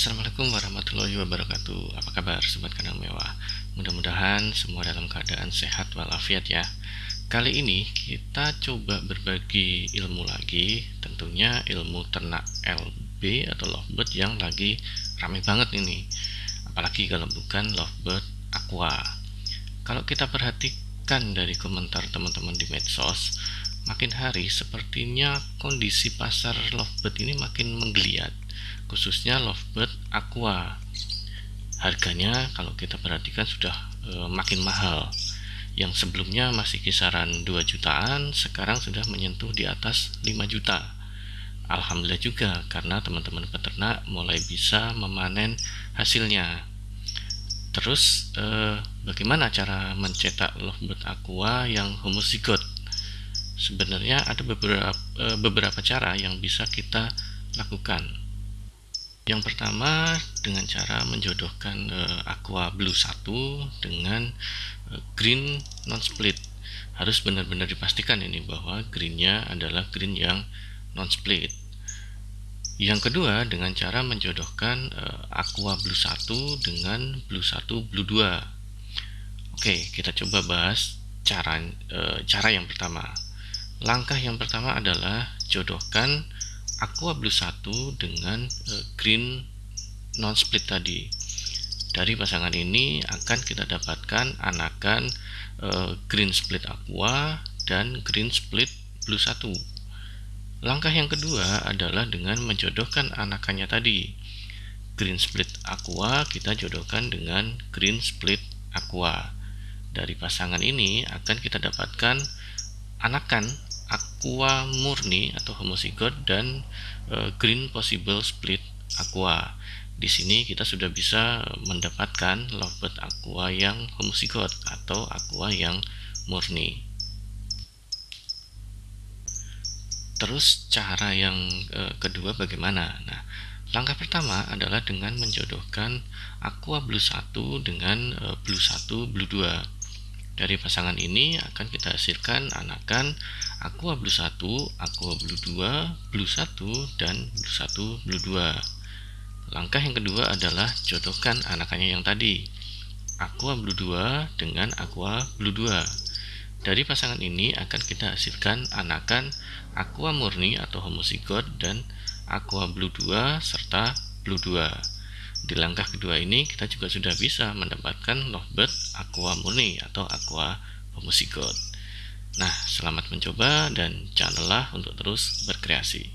Assalamualaikum warahmatullahi wabarakatuh. Apa kabar Sobat Kandang Mewah? Mudah-mudahan semua dalam keadaan sehat walafiat ya. Kali ini kita coba berbagi ilmu lagi. Tentunya ilmu ternak LB atau lovebird yang lagi rame banget ini. Apalagi kalau bukan lovebird aqua. Kalau kita perhatikan dari komentar teman-teman di medsos Makin hari sepertinya kondisi pasar lovebird ini makin menggeliat khususnya lovebird aqua. Harganya kalau kita perhatikan sudah e, makin mahal. Yang sebelumnya masih kisaran 2 jutaan sekarang sudah menyentuh di atas 5 juta. Alhamdulillah juga karena teman-teman peternak mulai bisa memanen hasilnya. Terus e, bagaimana cara mencetak lovebird aqua yang homozigot sebenarnya ada beberapa e, beberapa cara yang bisa kita lakukan yang pertama dengan cara menjodohkan uh, aqua blue 1 dengan uh, green non split. Harus benar-benar dipastikan ini bahwa greennya adalah green yang non split. Yang kedua dengan cara menjodohkan uh, aqua blue 1 dengan blue 1 blue 2. Oke, kita coba bahas cara uh, cara yang pertama. Langkah yang pertama adalah jodohkan aqua blue 1 dengan uh, green non split tadi. Dari pasangan ini akan kita dapatkan anakan uh, green split aqua dan green split blue 1 langkah yang kedua adalah dengan menjodohkan anakannya tadi. Green split aqua kita jodohkan dengan green split aqua. Dari pasangan ini akan kita dapatkan anakan aqua murni atau homozigot dan uh, green possible split aqua. Di sini kita sudah bisa mendapatkan lovebird aqua yang homozigot atau aqua yang murni. Terus cara yang uh, kedua bagaimana? Nah, langkah pertama adalah dengan menjodohkan aqua blue 1 dengan uh, blue 1 blue 2 dari pasangan ini akan kita hasilkan anakan aqua blue 1, aqua blue 2, blue 1, dan blue 1, blue 2. Langkah yang kedua adalah jodohkan anakannya yang tadi. Aqua blue 2 dengan aqua blue 2. Dari pasangan ini akan kita hasilkan anakan aqua murni atau homozigot dan aqua blue 2 serta blue 2. Di langkah kedua ini kita juga sudah bisa mendapatkan lovebird aqua murni atau aqua homozigot. Nah, selamat mencoba dan jangan lelah untuk terus berkreasi.